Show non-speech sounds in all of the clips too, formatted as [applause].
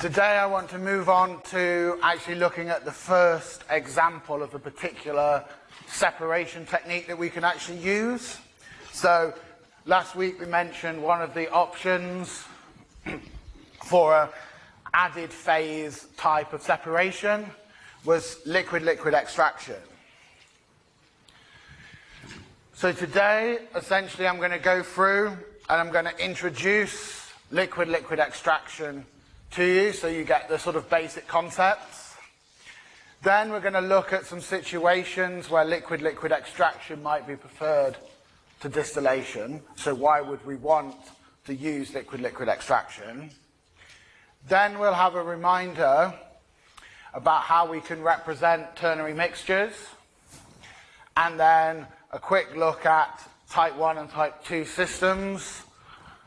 Today I want to move on to actually looking at the first example of a particular separation technique that we can actually use. So last week we mentioned one of the options [clears throat] for a added phase type of separation was liquid-liquid extraction. So today, essentially, I'm going to go through and I'm going to introduce liquid-liquid extraction to you so you get the sort of basic concepts. Then we're going to look at some situations where liquid-liquid extraction might be preferred to distillation. So why would we want to use liquid-liquid extraction? Then we'll have a reminder about how we can represent ternary mixtures. And then a quick look at type 1 and type 2 systems,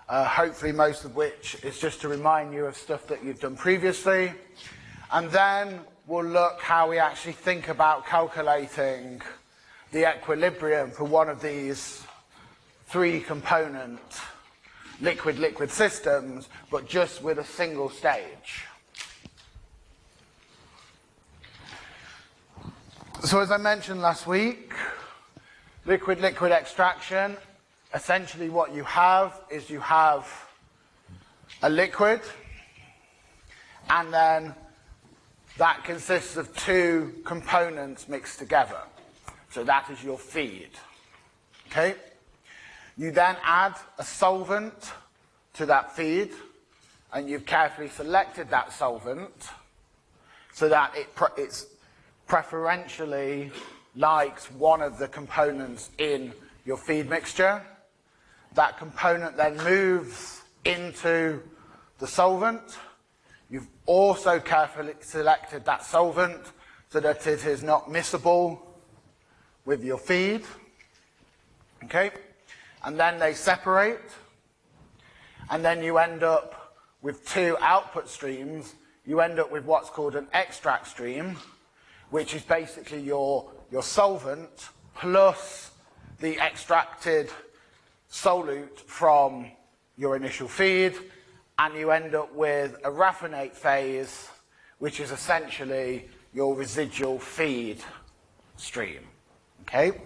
uh, hopefully most of which is just to remind you of stuff that you've done previously. And then we'll look how we actually think about calculating the equilibrium for one of these three component liquid-liquid systems, but just with a single stage. So as I mentioned last week, liquid-liquid extraction, essentially what you have is you have a liquid, and then that consists of two components mixed together. So that is your feed. Okay? You then add a solvent to that feed, and you've carefully selected that solvent so that it pre it's preferentially likes one of the components in your feed mixture. That component then moves into the solvent. You've also carefully selected that solvent so that it is not miscible with your feed. Okay? And then they separate. And then you end up with two output streams. You end up with what's called an extract stream, which is basically your, your solvent plus the extracted solute from your initial feed, and you end up with a raffinate phase, which is essentially your residual feed stream. Okay?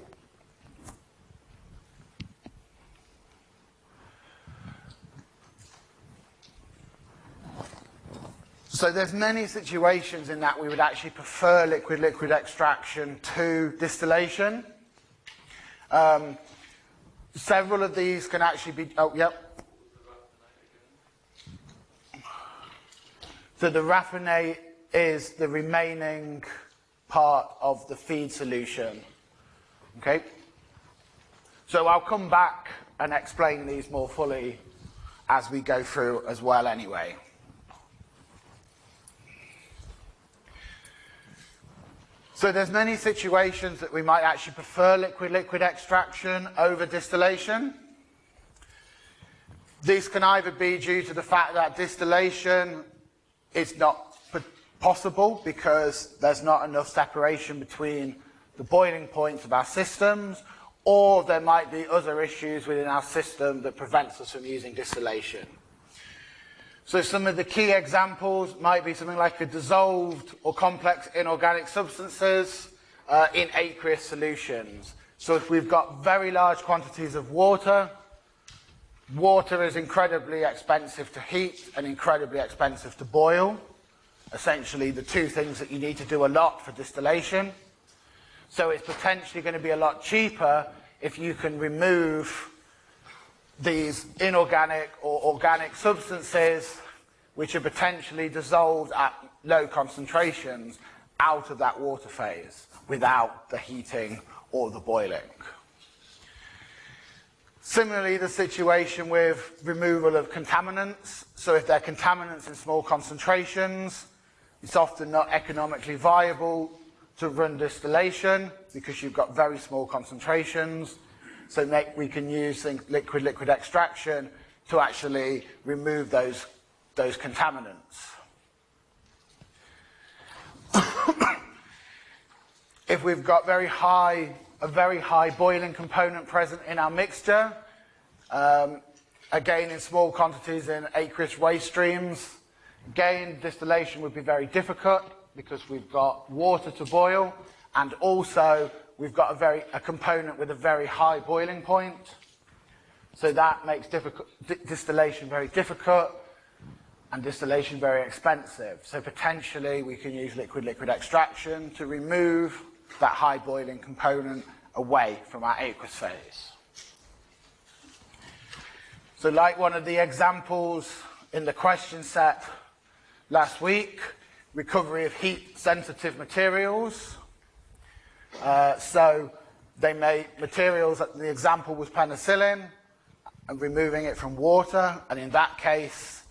So there's many situations in that we would actually prefer liquid-liquid extraction to distillation. Um, several of these can actually be, oh, yep. So the raffinate is the remaining part of the feed solution. Okay? So I'll come back and explain these more fully as we go through as well anyway. So there's many situations that we might actually prefer liquid-liquid extraction over distillation. This can either be due to the fact that distillation is not possible because there's not enough separation between the boiling points of our systems, or there might be other issues within our system that prevents us from using distillation. So some of the key examples might be something like a dissolved or complex inorganic substances uh, in aqueous solutions. So if we've got very large quantities of water, water is incredibly expensive to heat and incredibly expensive to boil. Essentially the two things that you need to do a lot for distillation. So it's potentially going to be a lot cheaper if you can remove these inorganic or organic substances which are potentially dissolved at low concentrations out of that water phase without the heating or the boiling. Similarly, the situation with removal of contaminants. So if they're contaminants in small concentrations, it's often not economically viable to run distillation because you've got very small concentrations. So make, we can use liquid-liquid extraction to actually remove those, those contaminants. [coughs] if we've got very high, a very high boiling component present in our mixture, um, again in small quantities in aqueous waste streams, Again, distillation would be very difficult because we've got water to boil and also we've got a, very, a component with a very high boiling point. So that makes distillation very difficult and distillation very expensive. So potentially we can use liquid-liquid extraction to remove that high boiling component away from our aqueous phase. So like one of the examples in the question set last week, recovery of heat sensitive materials. Uh, so they made materials, the example was penicillin, and removing it from water, and in that case,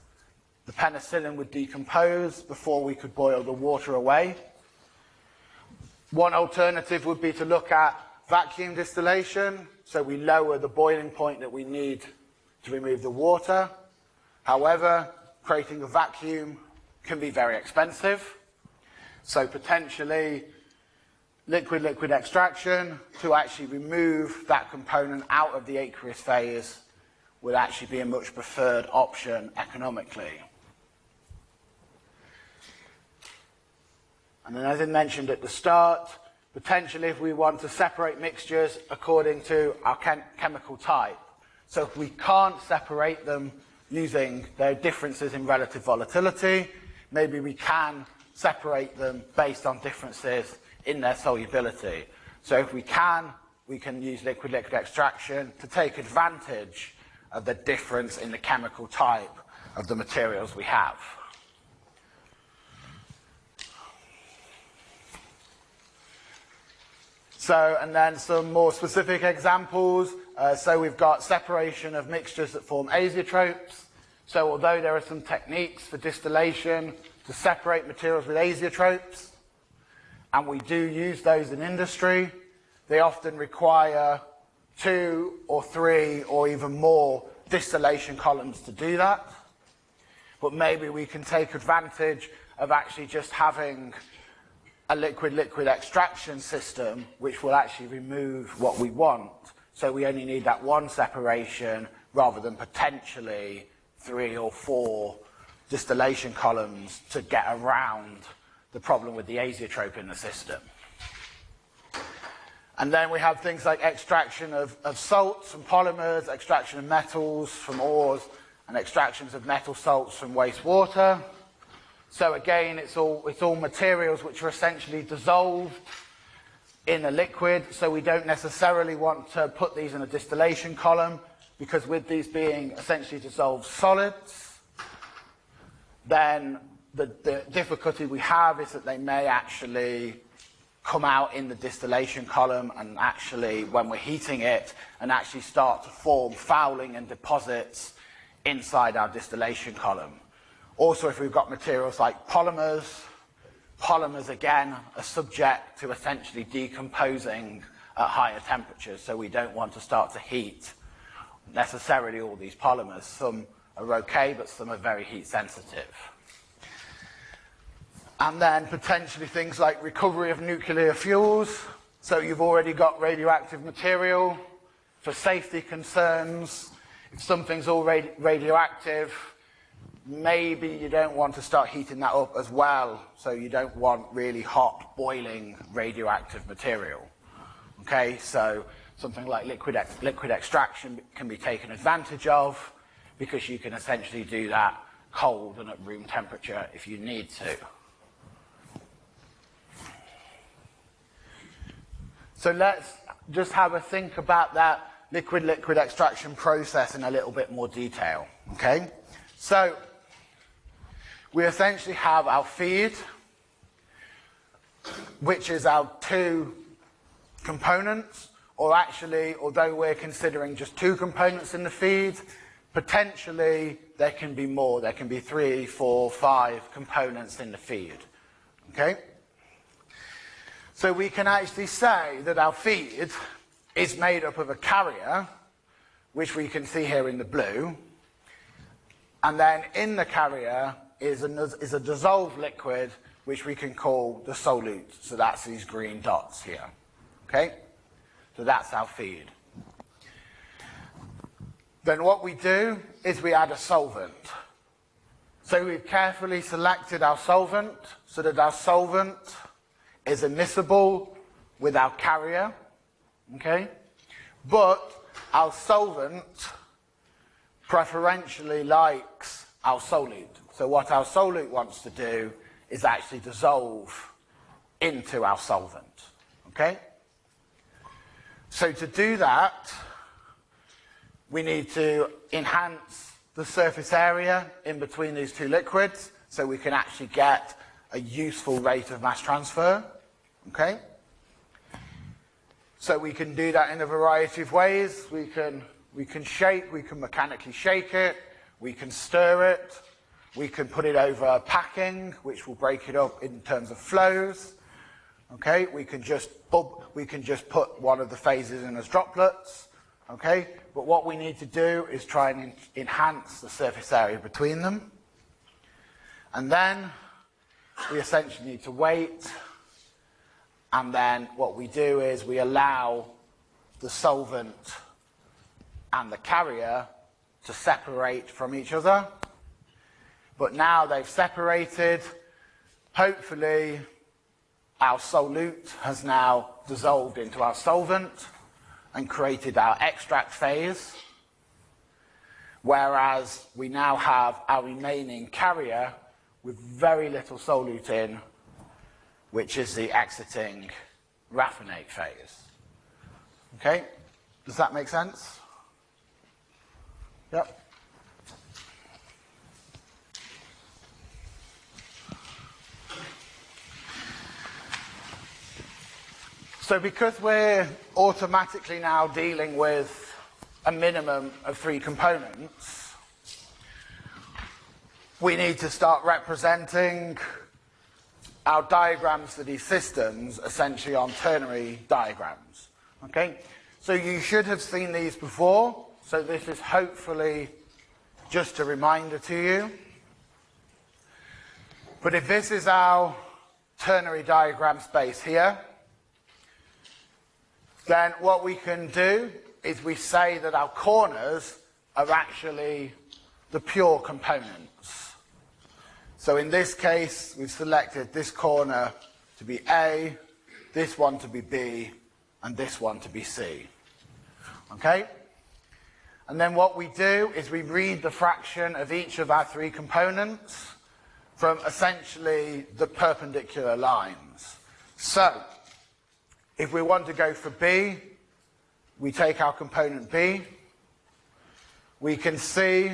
the penicillin would decompose before we could boil the water away. One alternative would be to look at vacuum distillation, so we lower the boiling point that we need to remove the water. However, creating a vacuum can be very expensive, so potentially liquid-liquid extraction to actually remove that component out of the aqueous phase would actually be a much preferred option economically. And then as I mentioned at the start, potentially if we want to separate mixtures according to our chem chemical type. So if we can't separate them using their differences in relative volatility, maybe we can separate them based on differences in their solubility. So if we can, we can use liquid-liquid extraction to take advantage of the difference in the chemical type of the materials we have. So, and then some more specific examples. Uh, so we've got separation of mixtures that form azeotropes. So although there are some techniques for distillation to separate materials with azeotropes, and we do use those in industry, they often require two or three or even more distillation columns to do that. But maybe we can take advantage of actually just having a liquid-liquid extraction system which will actually remove what we want. So we only need that one separation rather than potentially three or four distillation columns to get around the problem with the azeotrope in the system. And then we have things like extraction of, of salts from polymers, extraction of metals from ores, and extractions of metal salts from wastewater. So again, it's all, it's all materials which are essentially dissolved in a liquid, so we don't necessarily want to put these in a distillation column, because with these being essentially dissolved solids, then the, the difficulty we have is that they may actually come out in the distillation column and actually, when we're heating it, and actually start to form fouling and deposits inside our distillation column. Also, if we've got materials like polymers, polymers again are subject to essentially decomposing at higher temperatures, so we don't want to start to heat necessarily all these polymers. Some are okay, but some are very heat sensitive. And then potentially things like recovery of nuclear fuels. So you've already got radioactive material for safety concerns. If something's already radioactive, maybe you don't want to start heating that up as well. So you don't want really hot, boiling radioactive material. Okay, so something like liquid, ex liquid extraction can be taken advantage of because you can essentially do that cold and at room temperature if you need to. So let's just have a think about that liquid-liquid extraction process in a little bit more detail, okay? So we essentially have our feed, which is our two components, or actually, although we're considering just two components in the feed, potentially there can be more. There can be three, four, five components in the feed, okay? So we can actually say that our feed is made up of a carrier, which we can see here in the blue, and then in the carrier is a, is a dissolved liquid, which we can call the solute. So that's these green dots here. Okay? So that's our feed. Then what we do is we add a solvent. So we've carefully selected our solvent so that our solvent is immiscible with our carrier, okay? But our solvent preferentially likes our solute. So what our solute wants to do is actually dissolve into our solvent, okay? So to do that, we need to enhance the surface area in between these two liquids so we can actually get a useful rate of mass transfer, okay? So we can do that in a variety of ways. We can, we can shake, we can mechanically shake it, we can stir it, we can put it over packing, which will break it up in terms of flows. Okay, we can just we can just put one of the phases in as droplets. Okay, but what we need to do is try and enhance the surface area between them. And then we essentially need to wait. And then what we do is we allow the solvent and the carrier to separate from each other. But now they've separated, hopefully our solute has now dissolved into our solvent and created our extract phase, whereas we now have our remaining carrier with very little solute in, which is the exiting raffinate phase. Okay? Does that make sense? Yep. So because we're automatically now dealing with a minimum of three components, we need to start representing our diagrams for these systems essentially on ternary diagrams. Okay? So you should have seen these before, so this is hopefully just a reminder to you. But if this is our ternary diagram space here, then what we can do is we say that our corners are actually the pure components. So in this case, we've selected this corner to be A, this one to be B, and this one to be C. Okay? And then what we do is we read the fraction of each of our three components from essentially the perpendicular lines. So, if we want to go for B, we take our component B. We can see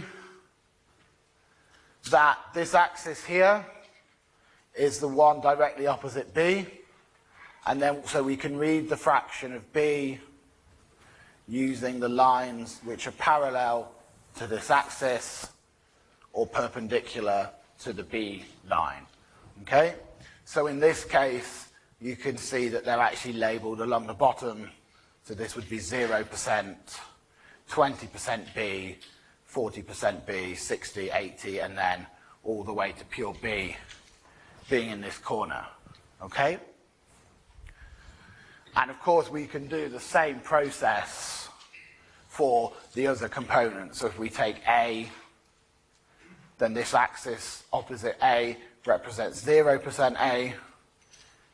that this axis here is the one directly opposite B. And then, so we can read the fraction of B using the lines which are parallel to this axis or perpendicular to the B line. Okay? So in this case, you can see that they're actually labelled along the bottom. So this would be 0%, 20% B, 40% B, 60, 80, and then all the way to pure B being in this corner. Okay? And of course, we can do the same process for the other components. So if we take A, then this axis opposite A represents 0% A,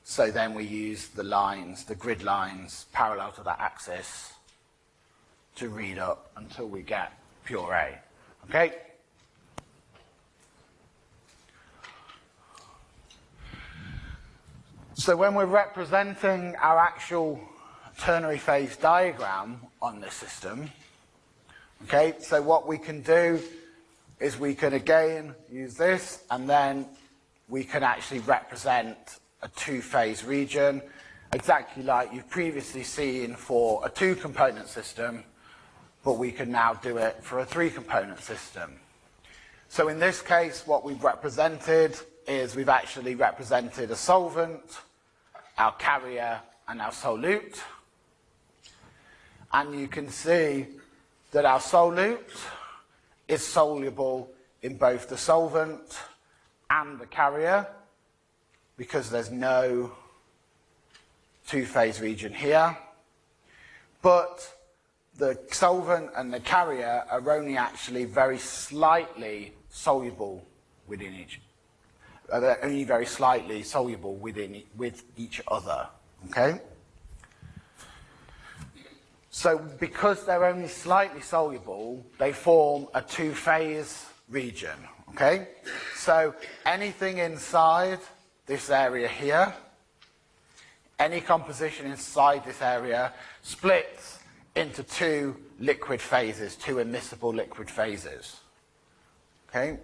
so then we use the lines, the grid lines, parallel to that axis to read up until we get pure A. Okay? So when we're representing our actual ternary phase diagram on this system, okay, so what we can do is we can again use this and then we can actually represent a two-phase region, exactly like you've previously seen for a two-component system, but we can now do it for a three-component system. So in this case, what we've represented is we've actually represented a solvent, our carrier, and our solute. And you can see that our solute is soluble in both the solvent and the carrier because there's no two-phase region here. But the solvent and the carrier are only actually very slightly soluble within each, uh, they're only very slightly soluble within with each other. Okay. So because they're only slightly soluble, they form a two-phase region. Okay. So anything inside this area here, any composition inside this area splits into two liquid phases, two immiscible liquid phases. Okay?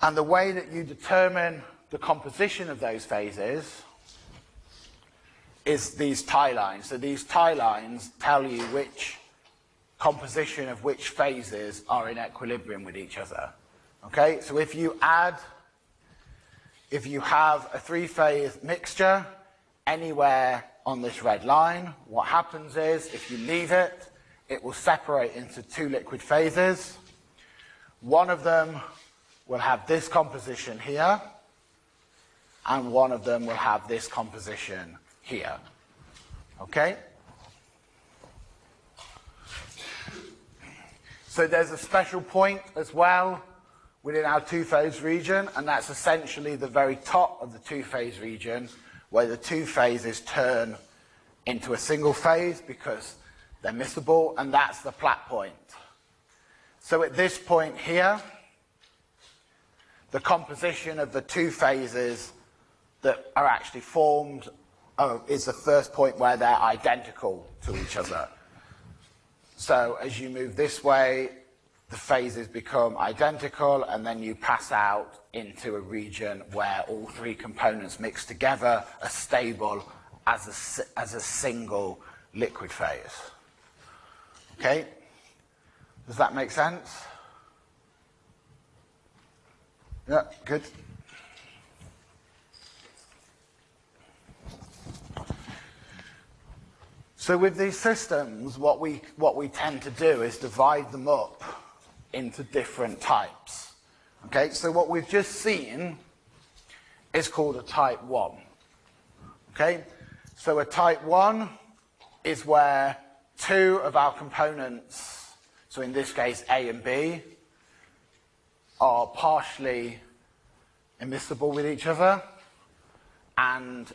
And the way that you determine the composition of those phases is these tie lines. So these tie lines tell you which composition of which phases are in equilibrium with each other. Okay, so if you add, if you have a three-phase mixture anywhere on this red line, what happens is if you leave it, it will separate into two liquid phases. One of them will have this composition here, and one of them will have this composition here. Okay? So there's a special point as well within our two-phase region, and that's essentially the very top of the two-phase region, where the two phases turn into a single phase because they're miscible, and that's the plait point. So at this point here, the composition of the two phases that are actually formed oh, is the first point where they're identical to each other. So as you move this way, the phases become identical, and then you pass out into a region where all three components mix together are stable as a, as a single liquid phase. Okay? Does that make sense? Yeah, good. So with these systems, what we, what we tend to do is divide them up into different types. Okay, so what we've just seen is called a type 1. Okay, so a type 1 is where two of our components, so in this case A and B, are partially immiscible with each other, and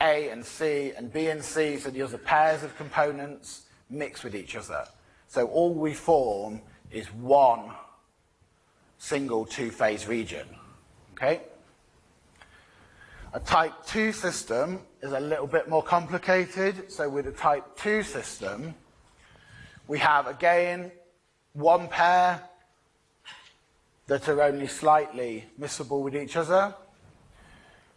A and C and B and C, so the other pairs of components, mix with each other. So all we form is one single two-phase region. Okay? A type 2 system is a little bit more complicated. So with a type 2 system, we have, again, one pair that are only slightly miscible with each other,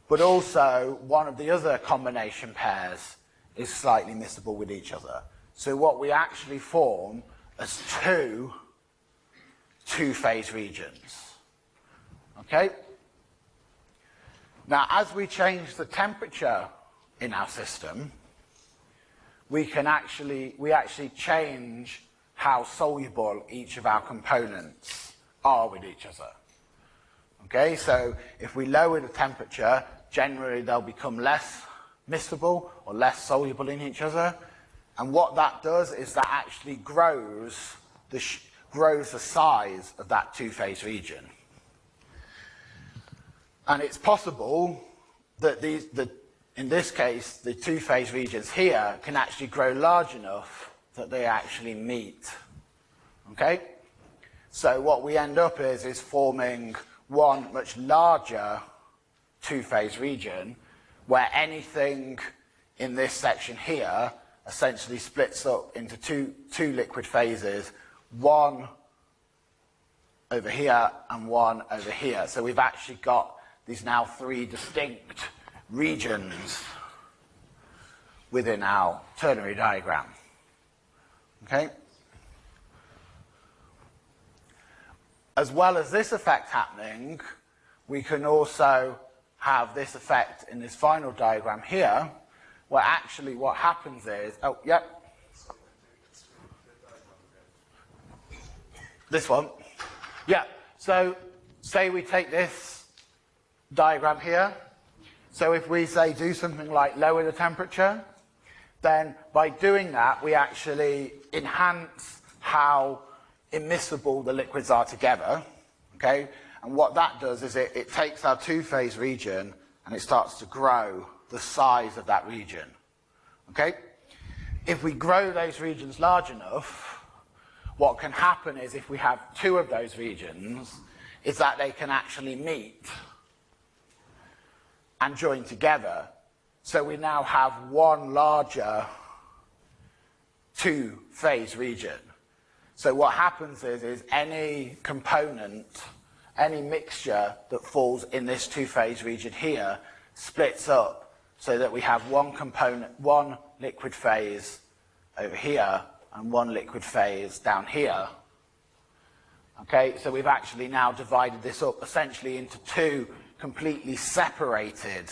but also one of the other combination pairs is slightly miscible with each other. So what we actually form as two two-phase regions. Okay? Now, as we change the temperature in our system, we can actually, we actually change how soluble each of our components are with each other. Okay, so if we lower the temperature, generally they'll become less miscible or less soluble in each other. And what that does is that actually grows the, grows the size of that two-phase region. And it's possible that these, the, in this case, the two-phase regions here can actually grow large enough that they actually meet. Okay? So what we end up is, is forming one much larger two-phase region where anything in this section here essentially splits up into two, two liquid phases, one over here and one over here. So we've actually got these now three distinct regions within our ternary diagram. Okay? As well as this effect happening, we can also have this effect in this final diagram here, where actually what happens is, oh, yep. This one. Yeah, so say we take this diagram here. So if we say do something like lower the temperature, then by doing that we actually enhance how immiscible the liquids are together, okay? And what that does is it, it takes our two-phase region and it starts to grow the size of that region, okay? If we grow those regions large enough, what can happen is if we have two of those regions, is that they can actually meet and join together. So we now have one larger two-phase region. So what happens is, is any component, any mixture that falls in this two-phase region here splits up so that we have one component, one liquid phase over here and one liquid phase down here. Okay, so we've actually now divided this up essentially into two completely separated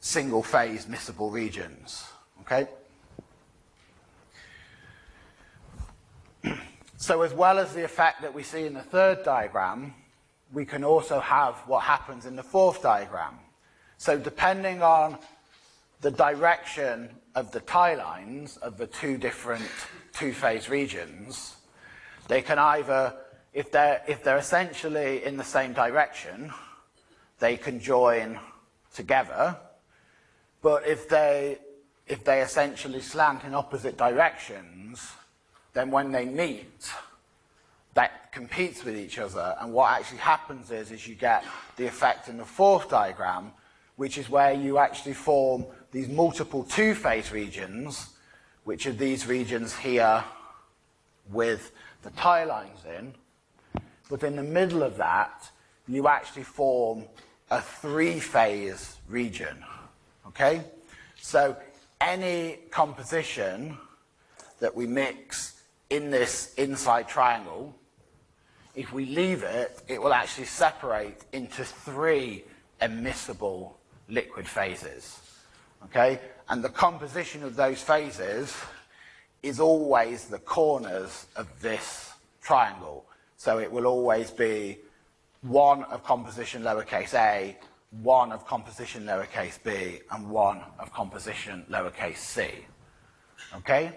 single phase miscible regions. Okay? [clears throat] So as well as the effect that we see in the third diagram, we can also have what happens in the fourth diagram. So depending on the direction of the tie lines of the two different two-phase regions, they can either, if they're, if they're essentially in the same direction, they can join together, but if they, if they essentially slant in opposite directions, then when they meet, that competes with each other. And what actually happens is, is you get the effect in the fourth diagram, which is where you actually form these multiple two-phase regions, which are these regions here with the tie lines in. But in the middle of that, you actually form a three-phase region. Okay? So any composition that we mix in this inside triangle, if we leave it, it will actually separate into three immiscible liquid phases. Okay? And the composition of those phases is always the corners of this triangle. So it will always be one of composition lowercase a, one of composition lowercase b, and one of composition lowercase c. Okay?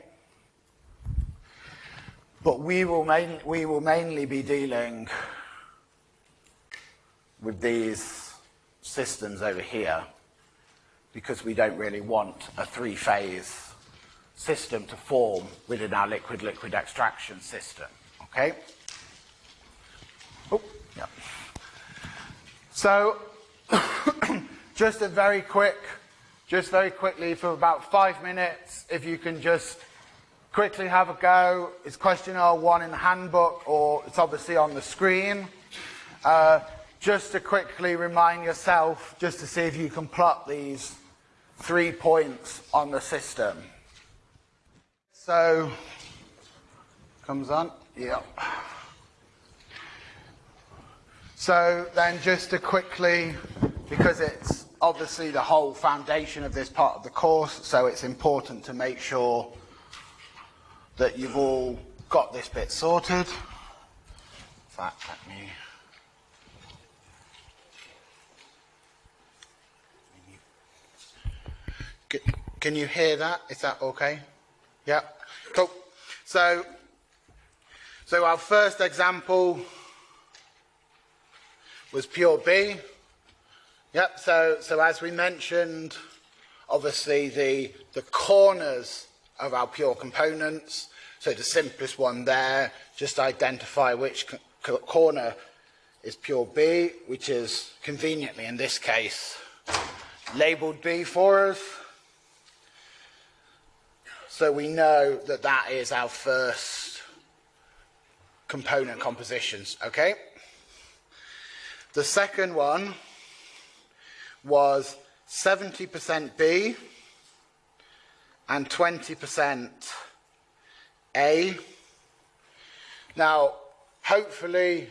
But we will, main, we will mainly be dealing with these systems over here because we don't really want a three-phase system to form within our liquid-liquid extraction system. Okay? Oh, yeah. So, [coughs] just a very quick, just very quickly for about five minutes, if you can just quickly have a go. It's question R1 in the handbook, or it's obviously on the screen. Uh, just to quickly remind yourself, just to see if you can plot these three points on the system. So, comes on, yep. So then just to quickly, because it's obviously the whole foundation of this part of the course, so it's important to make sure that you've all got this bit sorted. In fact, let me... Can you hear that? Is that okay? Yeah? Cool. So, so our first example was pure B. Yep, so, so as we mentioned, obviously the, the corners of our pure components so the simplest one there, just identify which corner is pure B, which is conveniently in this case labeled B for us. So we know that that is our first component compositions, okay? The second one was 70% B and 20% a. Now, hopefully,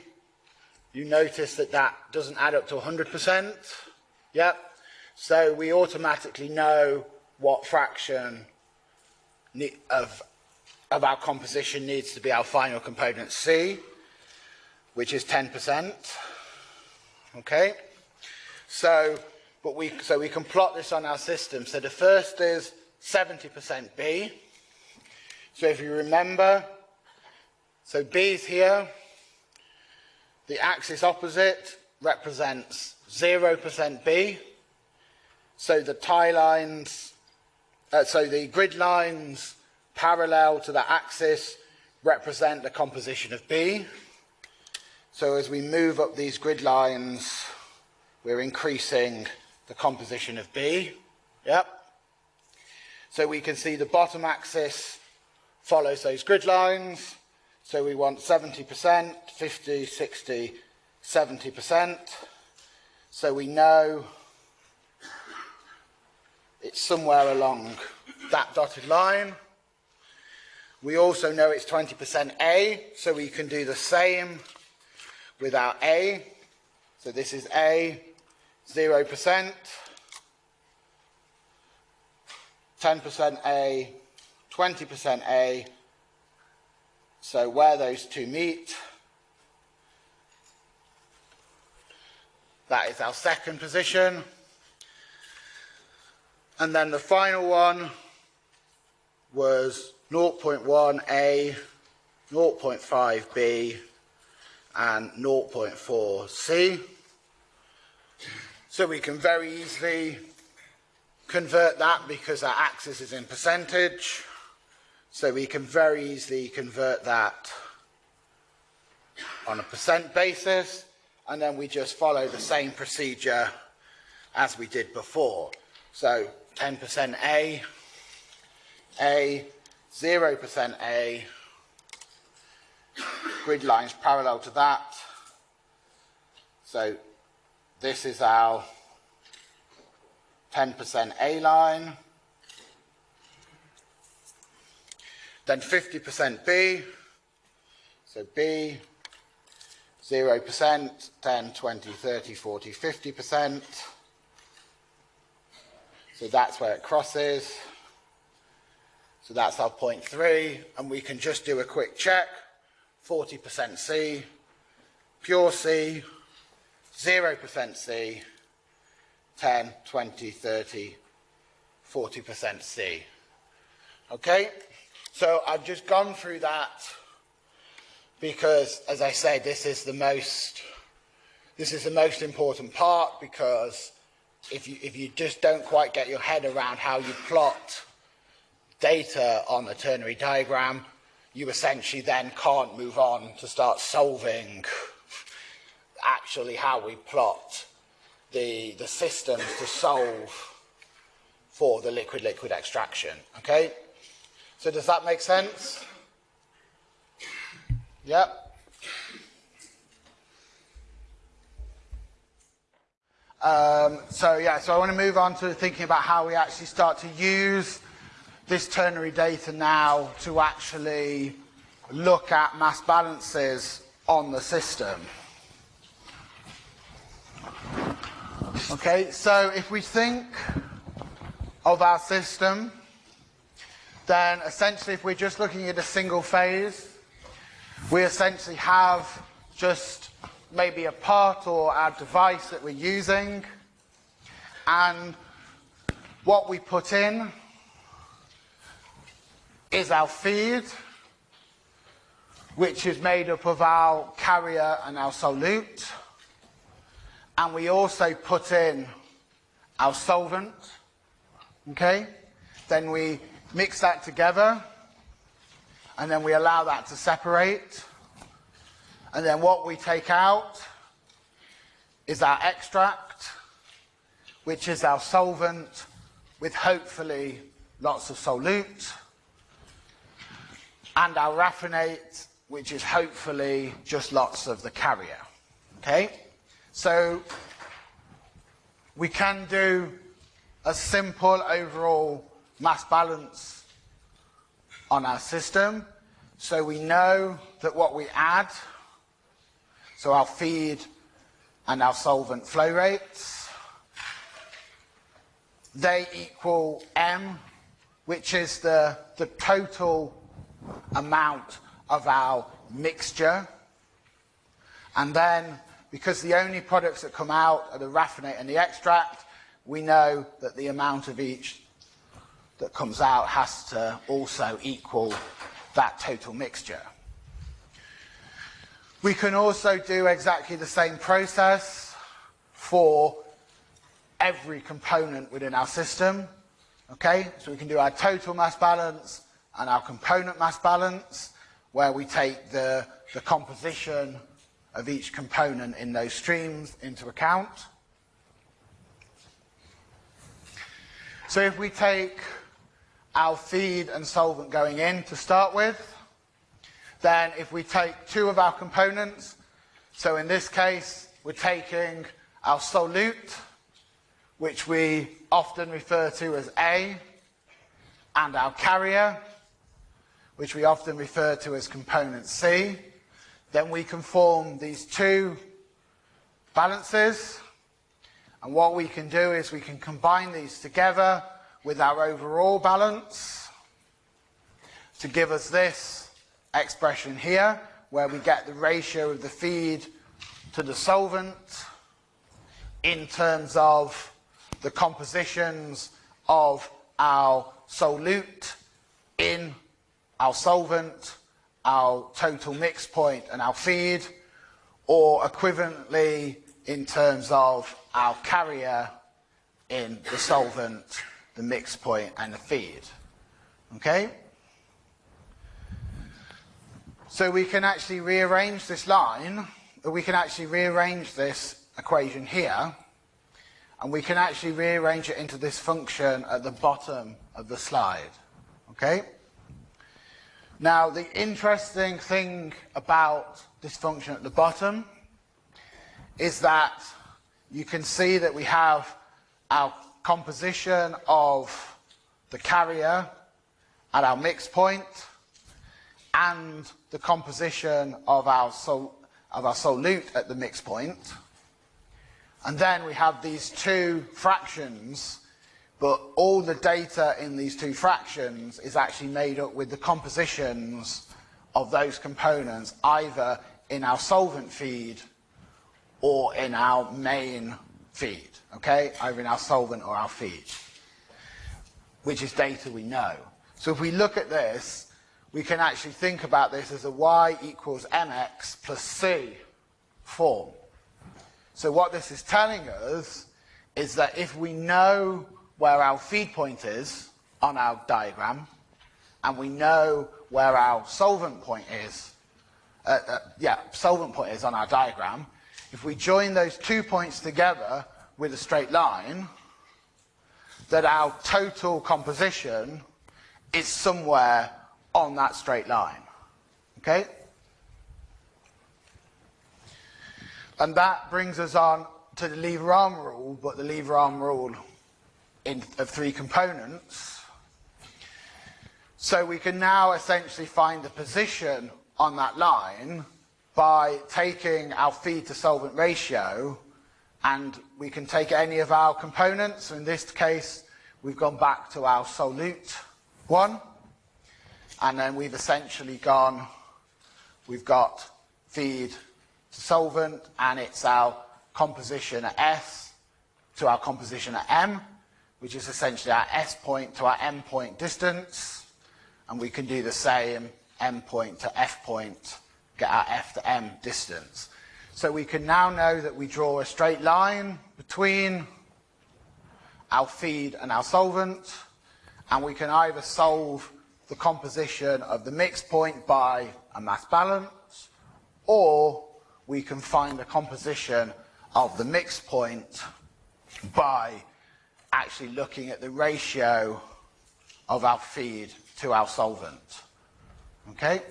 you notice that that doesn't add up to 100%. Yep. So we automatically know what fraction of, of our composition needs to be our final component C, which is 10%. Okay? So, but we, so we can plot this on our system. So the first is 70% B. So if you remember, So B is here. The axis opposite represents 0% B. So the tie lines, uh, so the grid lines parallel to the axis represent the composition of B. So as we move up these grid lines, we're increasing the composition of B. Yep. So we can see the bottom axis follows those grid lines. So we want 70%, 50, 60, 70%. So we know it's somewhere along that dotted line. We also know it's 20% A, so we can do the same with our A. So this is A, 0%, 10% A, 20% A. So where those two meet, that is our second position. And then the final one was 0.1A, 0.5B, and 0.4C. So we can very easily convert that because our axis is in percentage. So we can very easily convert that on a percent basis and then we just follow the same procedure as we did before. So 10% A, A, 0% A, grid lines parallel to that. So this is our 10% A line. Then 50% B. So B, 0%, 10, 20, 30, 40, 50%. So that's where it crosses. So that's our point three, and we can just do a quick check. 40% C, pure C, 0% C, 10, 20, 30, 40% C. Okay? So I've just gone through that because, as I said, this is the most, this is the most important part because if you, if you just don't quite get your head around how you plot data on a ternary diagram, you essentially then can't move on to start solving actually how we plot the, the systems to solve for the liquid-liquid extraction. Okay? So does that make sense? Yep. Um, so yeah, so I want to move on to thinking about how we actually start to use this ternary data now to actually look at mass balances on the system. Okay, so if we think of our system, then essentially if we're just looking at a single phase, we essentially have just maybe a part or our device that we're using, and what we put in is our feed, which is made up of our carrier and our solute. And we also put in our solvent. Okay? Then we mix that together. And then we allow that to separate. And then what we take out is our extract, which is our solvent with hopefully lots of solute and our raffinate, which is hopefully just lots of the carrier. Okay? So we can do a simple overall mass balance on our system. So we know that what we add, so our feed and our solvent flow rates, they equal M, which is the, the total amount of our mixture. And then, because the only products that come out are the raffinate and the extract, we know that the amount of each that comes out has to also equal that total mixture. We can also do exactly the same process for every component within our system. Okay, so we can do our total mass balance and our component mass balance, where we take the, the composition of each component in those streams into account. So if we take our feed and solvent going in to start with, then if we take two of our components, so in this case, we're taking our solute, which we often refer to as A, and our carrier, which we often refer to as component C, then we can form these two balances. And what we can do is we can combine these together with our overall balance to give us this expression here, where we get the ratio of the feed to the solvent in terms of the compositions of our solute in our solvent, our total mix point and our feed, or equivalently in terms of our carrier in the solvent, the mix point and the feed. Okay? So we can actually rearrange this line, we can actually rearrange this equation here, and we can actually rearrange it into this function at the bottom of the slide. Okay? Now, the interesting thing about this function at the bottom is that you can see that we have our composition of the carrier at our mix point and the composition of our, sol of our solute at the mix point. And then we have these two fractions but all the data in these two fractions is actually made up with the compositions of those components either in our solvent feed or in our main feed, okay? Either in our solvent or our feed, which is data we know. So if we look at this, we can actually think about this as a y equals mx plus c form. So what this is telling us is that if we know where our feed point is on our diagram, and we know where our solvent point is, uh, uh, yeah, solvent point is on our diagram, if we join those two points together with a straight line, that our total composition is somewhere on that straight line. Okay? And that brings us on to the lever arm rule, but the lever arm rule in, of three components. So we can now essentially find the position on that line by taking our feed to solvent ratio and we can take any of our components. So in this case, we've gone back to our solute one and then we've essentially gone, we've got feed to solvent and it's our composition at S to our composition at M which is essentially our S point to our M point distance. And we can do the same M point to F point, get our F to M distance. So we can now know that we draw a straight line between our feed and our solvent, and we can either solve the composition of the mix point by a mass balance, or we can find the composition of the mix point by actually looking at the ratio of our feed to our solvent. Okay?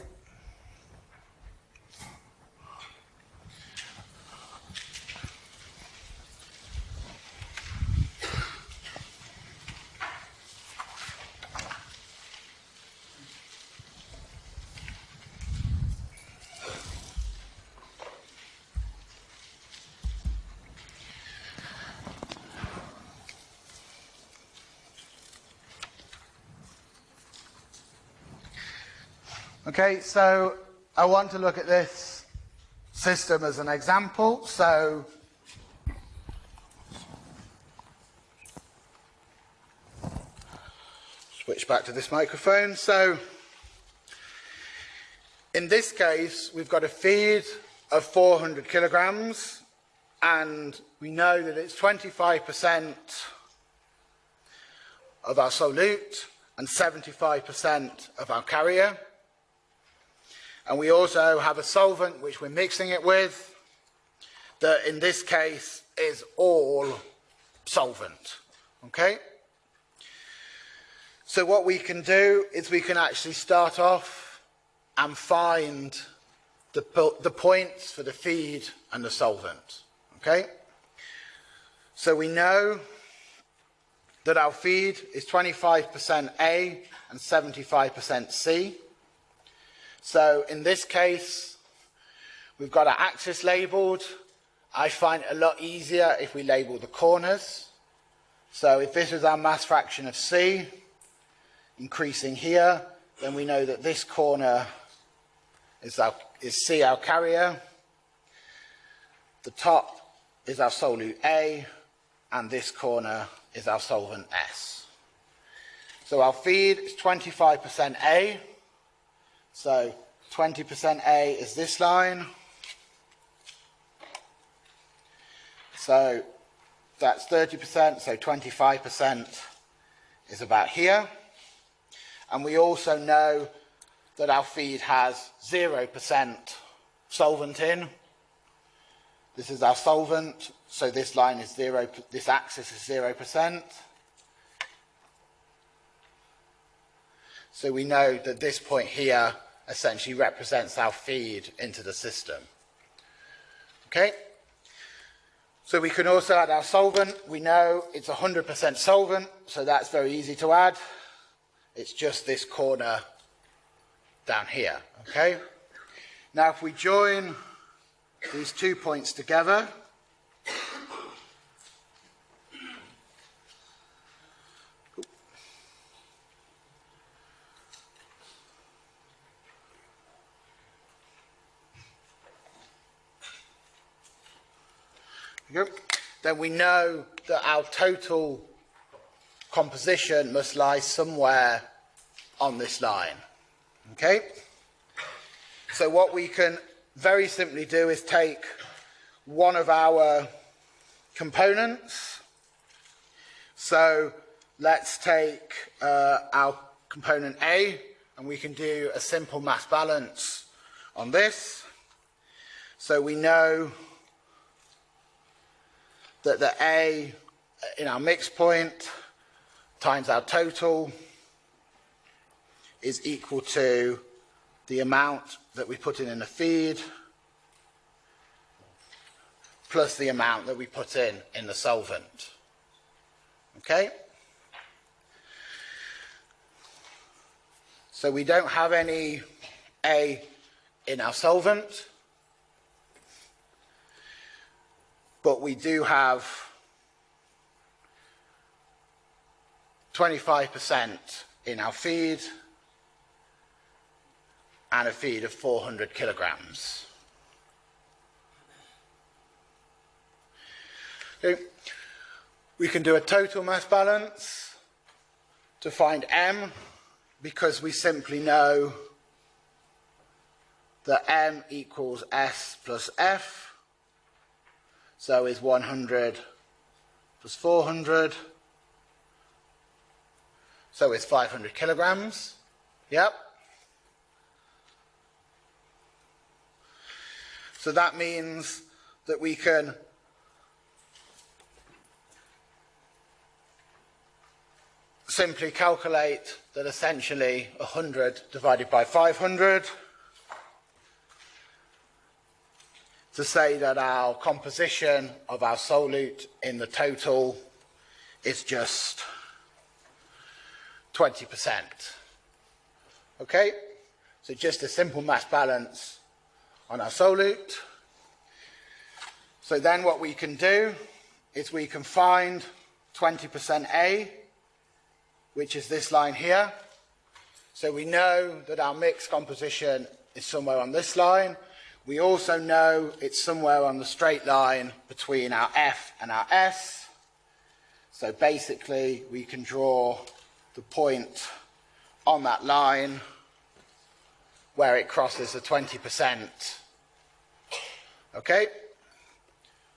Okay, so I want to look at this system as an example. So switch back to this microphone. So in this case, we've got a feed of 400 kilograms and we know that it's 25% of our solute and 75% of our carrier. And we also have a solvent which we're mixing it with that in this case is all solvent. Okay? So what we can do is we can actually start off and find the, the points for the feed and the solvent. Okay? So we know that our feed is 25% A and 75% C. So in this case, we've got our axis labelled. I find it a lot easier if we label the corners. So if this is our mass fraction of C, increasing here, then we know that this corner is, our, is C, our carrier. The top is our solute A, and this corner is our solvent S. So our feed is 25% A. So 20% A is this line. So that's 30%, so 25% is about here. And we also know that our feed has 0% solvent in. This is our solvent, so this line is zero, this axis is 0%. So we know that this point here essentially represents our feed into the system. Okay? So we can also add our solvent. We know it's 100% solvent, so that's very easy to add. It's just this corner down here. Okay? Now if we join these two points together. Then we know that our total composition must lie somewhere on this line. Okay? So what we can very simply do is take one of our components. So let's take uh, our component A and we can do a simple mass balance on this. So we know that the A in our mix point times our total is equal to the amount that we put in in the feed plus the amount that we put in in the solvent. Okay? So we don't have any A in our solvent, but we do have 25% in our feed and a feed of 400 kilograms. We can do a total mass balance to find M because we simply know that M equals S plus F. So is 100 plus 400. So is 500 kilograms. Yep. So that means that we can simply calculate that essentially 100 divided by 500 to say that our composition of our solute in the total is just 20%. Okay? So just a simple mass balance on our solute. So then what we can do is we can find 20% A, which is this line here. So we know that our mix composition is somewhere on this line. We also know it's somewhere on the straight line between our F and our S. So basically we can draw the point on that line where it crosses the 20% Okay?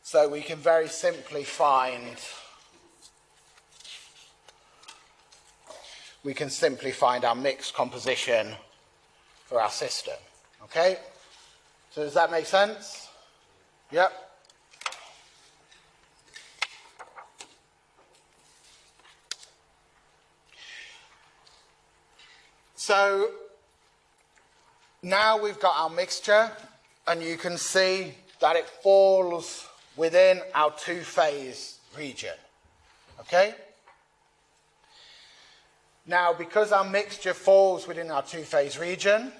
So we can very simply find we can simply find our mixed composition for our system. Okay? So does that make sense? Yep. So now we've got our mixture and you can see that it falls within our two-phase region. Okay? Now, because our mixture falls within our two-phase region,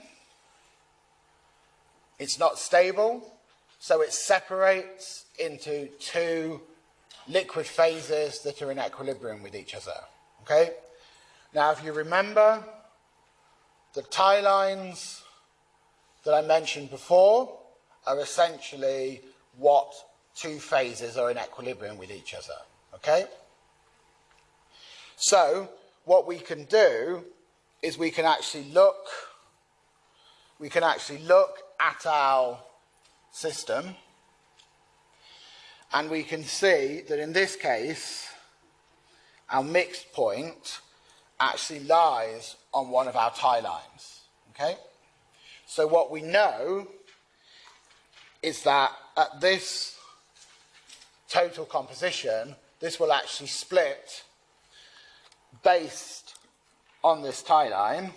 it's not stable, so it separates into two liquid phases that are in equilibrium with each other. Okay? Now, if you remember, the tie lines that I mentioned before are essentially what two phases are in equilibrium with each other. Okay? So, what we can do is we can actually look we can actually look at our system. And we can see that in this case our mixed point actually lies on one of our tie lines okay? So what we know is that at this total composition this will actually split based on this tie line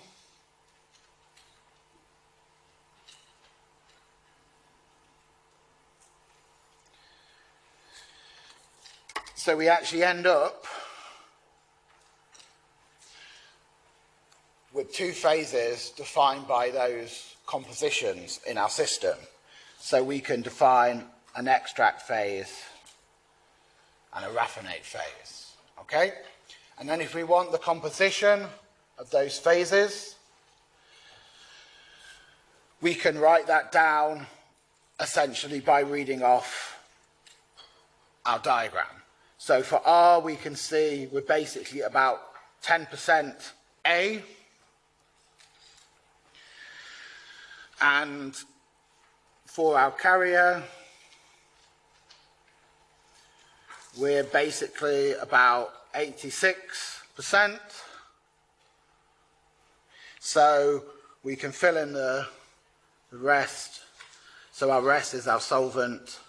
so we actually end up with two phases defined by those compositions in our system. So we can define an extract phase and a raffinate phase. Okay? And then if we want the composition of those phases, we can write that down essentially by reading off our diagram. So for R, we can see we're basically about 10% A. And for our carrier, we're basically about 86%. So we can fill in the, rest. So our rest is our solvent,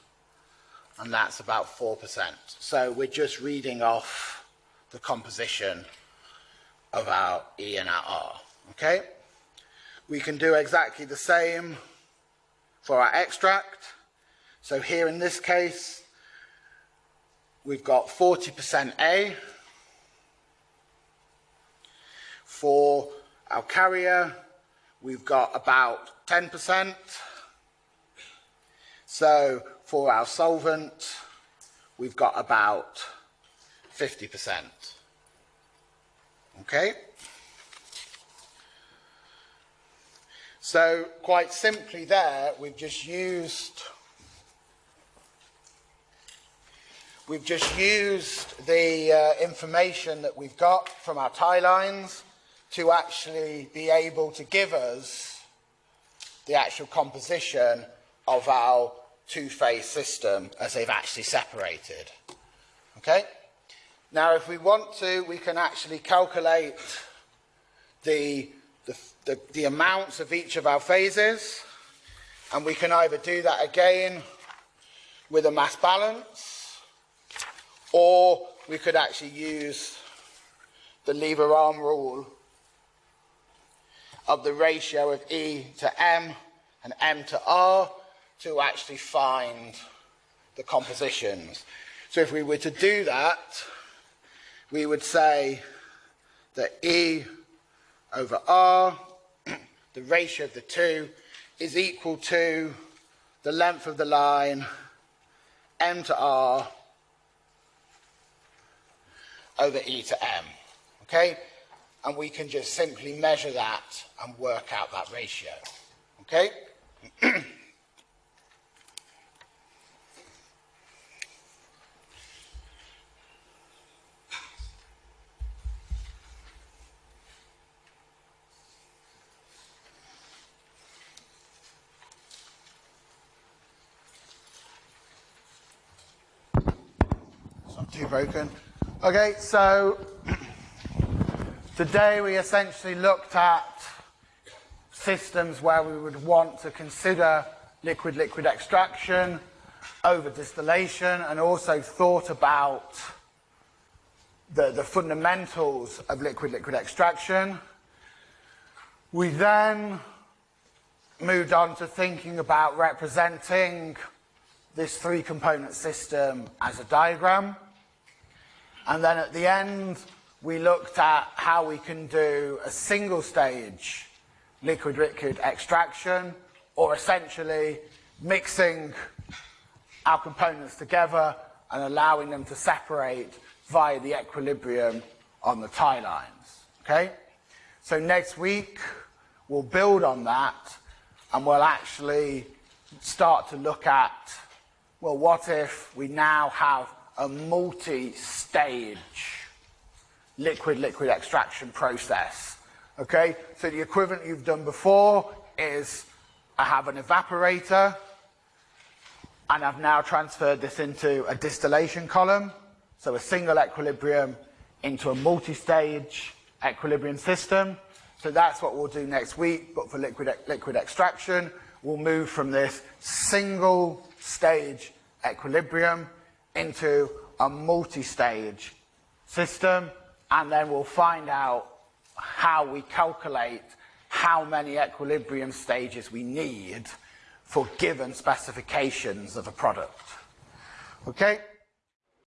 and that's about 4%. So we're just reading off the composition of our E and our R. Okay? We can do exactly the same for our extract. So here in this case, we've got 40% A, For our carrier, we've got about 10%. So for our solvent, we've got about 50%. Okay? So quite simply there, we've just used we've just used the uh, information that we've got from our tie lines to actually be able to give us the actual composition of our two-phase system as they've actually separated. Okay? Now, if we want to, we can actually calculate the, the, the, the amounts of each of our phases, and we can either do that again with a mass balance, or we could actually use the lever arm rule of the ratio of E to M and M to R to actually find the compositions. So if we were to do that, we would say that E over R, [clears throat] the ratio of the two, is equal to the length of the line M to R over E to M. Okay? and we can just simply measure that and work out that ratio. Okay? [clears throat] broken. Okay, so [clears throat] today we essentially looked at systems where we would want to consider liquid-liquid extraction over distillation and also thought about the, the fundamentals of liquid-liquid extraction. We then moved on to thinking about representing this three component system as a diagram. And then at the end, we looked at how we can do a single stage liquid liquid extraction or essentially mixing our components together and allowing them to separate via the equilibrium on the tie lines. Okay? So next week, we'll build on that and we'll actually start to look at well, what if we now have a multi-stage liquid-liquid extraction process? Okay, so the equivalent you've done before is I have an evaporator and I've now transferred this into a distillation column, so a single equilibrium into a multi-stage equilibrium system. So that's what we'll do next week, but for liquid, liquid extraction, we'll move from this single stage equilibrium into a multi-stage system and then we'll find out how we calculate how many equilibrium stages we need for given specifications of a product. Okay?